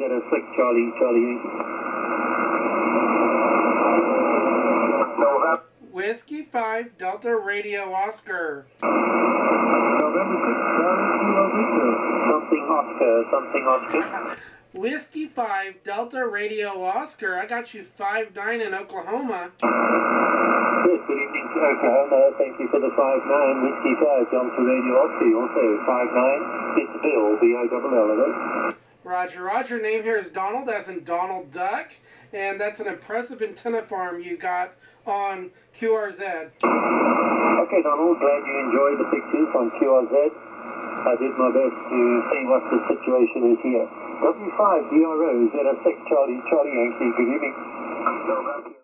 06 Charlie, Charlie November. Whiskey 5 Delta Radio Oscar. November 6 Charlie, Something Oscar, something Oscar. Whiskey 5 Delta Radio Oscar. I got you 5 9 in Oklahoma. Yes, good evening to Oklahoma. Thank you for the 5-9. Whiskey 5, Delta Radio Oscar. Also 5-9. It's Bill, B-O-L-L, Roger, Roger. Name here is Donald, as in Donald Duck. And that's an impressive antenna farm you got on QRZ. Okay, Donald, glad you enjoyed the pictures on QRZ. I did my best to see what the situation is here. W5 DRO 06 Charlie, Charlie Yankee, good evening.